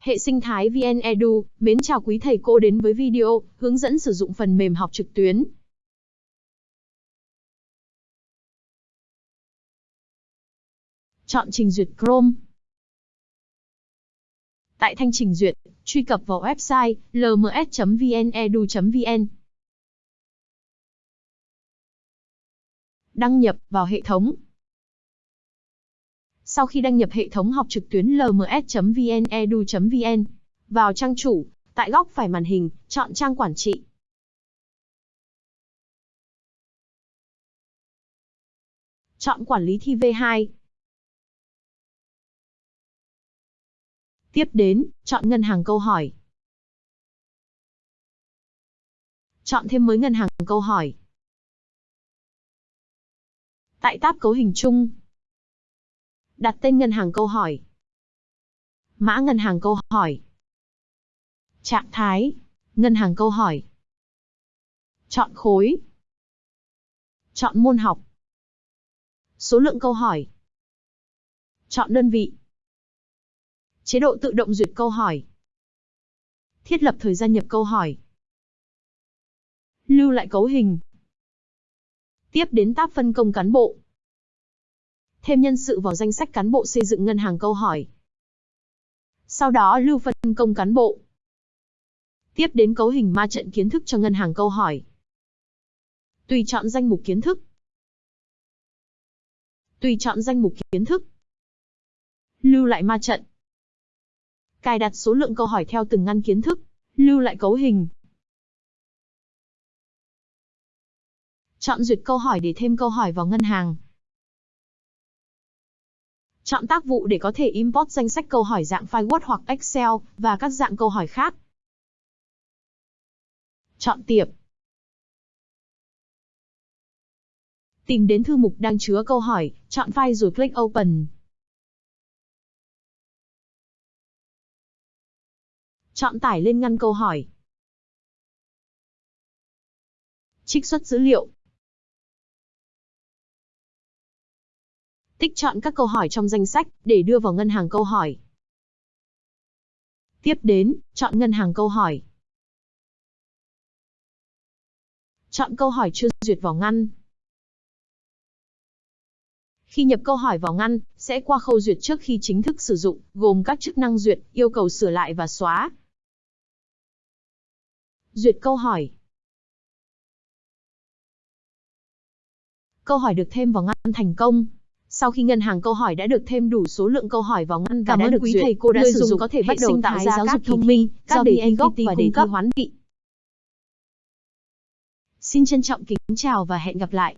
Hệ sinh thái VN Edu, mến chào quý thầy cô đến với video hướng dẫn sử dụng phần mềm học trực tuyến. Chọn trình duyệt Chrome. Tại thanh trình duyệt, truy cập vào website lms.vnedu.vn. Đăng nhập vào hệ thống. Sau khi đăng nhập hệ thống học trực tuyến lms.vnedu.vn, vào trang chủ, tại góc phải màn hình, chọn trang quản trị. Chọn quản lý thi V2. Tiếp đến, chọn ngân hàng câu hỏi. Chọn thêm mới ngân hàng câu hỏi. Tại tab cấu hình chung, đặt tên ngân hàng câu hỏi. Mã ngân hàng câu hỏi. Trạng thái, ngân hàng câu hỏi. Chọn khối. Chọn môn học. Số lượng câu hỏi. Chọn đơn vị. Chế độ tự động duyệt câu hỏi. Thiết lập thời gian nhập câu hỏi. Lưu lại cấu hình. Tiếp đến tab phân công cán bộ. Thêm nhân sự vào danh sách cán bộ xây dựng ngân hàng câu hỏi. Sau đó lưu phân công cán bộ. Tiếp đến cấu hình ma trận kiến thức cho ngân hàng câu hỏi. Tùy chọn danh mục kiến thức. Tùy chọn danh mục kiến thức. Lưu lại ma trận. Cài đặt số lượng câu hỏi theo từng ngăn kiến thức. Lưu lại cấu hình. Chọn duyệt câu hỏi để thêm câu hỏi vào ngân hàng. Chọn tác vụ để có thể import danh sách câu hỏi dạng file Word hoặc Excel và các dạng câu hỏi khác. Chọn tiệp. Tìm đến thư mục đang chứa câu hỏi, chọn file rồi click Open. Chọn tải lên ngăn câu hỏi. Trích xuất dữ liệu. Tích chọn các câu hỏi trong danh sách để đưa vào ngân hàng câu hỏi. Tiếp đến, chọn ngân hàng câu hỏi. Chọn câu hỏi chưa duyệt vào ngăn. Khi nhập câu hỏi vào ngăn, sẽ qua khâu duyệt trước khi chính thức sử dụng, gồm các chức năng duyệt, yêu cầu sửa lại và xóa. Duyệt câu hỏi. Câu hỏi được thêm vào ngăn thành công. Sau khi ngân hàng câu hỏi đã được thêm đủ số lượng câu hỏi vào ngăn và Cảm ơn quý duyệt, thầy cô đã người sử dụng có thể bắt đầu tạo ra giáo dục thông minh, các đề thi gốc và đề thi hoán vị. Xin trân trọng kính chào và hẹn gặp lại.